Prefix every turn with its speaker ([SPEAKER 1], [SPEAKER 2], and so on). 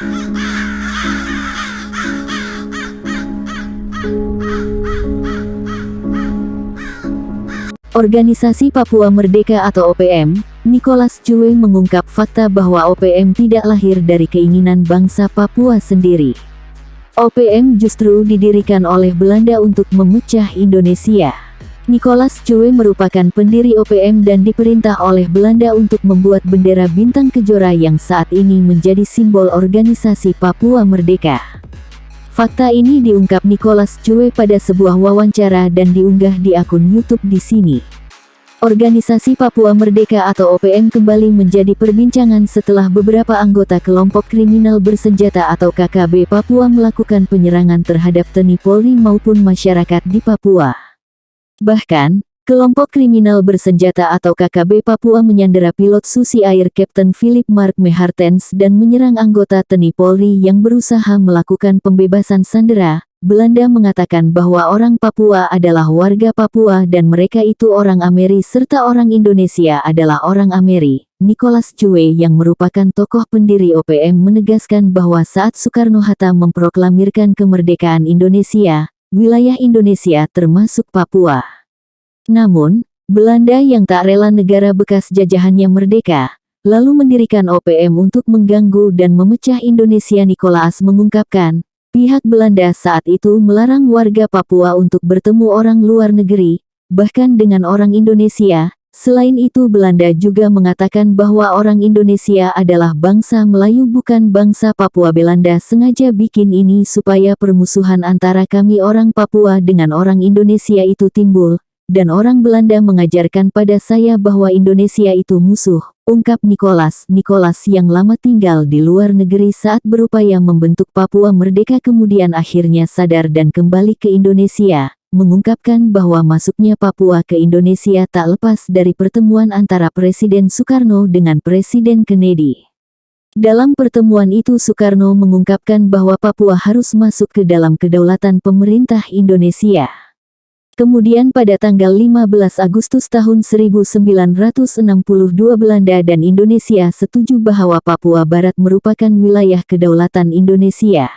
[SPEAKER 1] Organisasi Papua Merdeka atau OPM, Nicholas Cue mengungkap fakta bahwa OPM tidak lahir dari keinginan bangsa Papua sendiri. OPM justru didirikan oleh Belanda untuk memecah Indonesia. Nicholas Cue merupakan pendiri OPM dan diperintah oleh Belanda untuk membuat bendera bintang kejora yang saat ini menjadi simbol organisasi Papua Merdeka. Fakta ini diungkap Nicholas Cue pada sebuah wawancara dan diunggah di akun YouTube di sini. Organisasi Papua Merdeka atau OPM kembali menjadi perbincangan setelah beberapa anggota kelompok kriminal bersenjata atau KKB Papua melakukan penyerangan terhadap TNI Polri maupun masyarakat di Papua. Bahkan, Kelompok kriminal bersenjata atau KKB Papua menyandera pilot Susi Air Kapten Philip Mark Mehartens dan menyerang anggota TNI Polri yang berusaha melakukan pembebasan sandera. Belanda mengatakan bahwa orang Papua adalah warga Papua dan mereka itu orang Ameri serta orang Indonesia adalah orang Ameri. Nicholas Cue yang merupakan tokoh pendiri OPM menegaskan bahwa saat Soekarno-Hatta memproklamirkan kemerdekaan Indonesia, wilayah Indonesia termasuk Papua. Namun, Belanda yang tak rela negara bekas jajahannya merdeka, lalu mendirikan OPM untuk mengganggu dan memecah Indonesia Nikolaas mengungkapkan, pihak Belanda saat itu melarang warga Papua untuk bertemu orang luar negeri, bahkan dengan orang Indonesia, Selain itu Belanda juga mengatakan bahwa orang Indonesia adalah bangsa Melayu bukan bangsa Papua Belanda sengaja bikin ini supaya permusuhan antara kami orang Papua dengan orang Indonesia itu timbul, dan orang Belanda mengajarkan pada saya bahwa Indonesia itu musuh, ungkap Nicholas. Nicholas yang lama tinggal di luar negeri saat berupaya membentuk Papua merdeka kemudian akhirnya sadar dan kembali ke Indonesia, mengungkapkan bahwa masuknya Papua ke Indonesia tak lepas dari pertemuan antara Presiden Soekarno dengan Presiden Kennedy. Dalam pertemuan itu Soekarno mengungkapkan bahwa Papua harus masuk ke dalam kedaulatan pemerintah Indonesia. Kemudian pada tanggal 15 Agustus tahun 1962 Belanda dan Indonesia setuju bahwa Papua Barat merupakan wilayah kedaulatan Indonesia.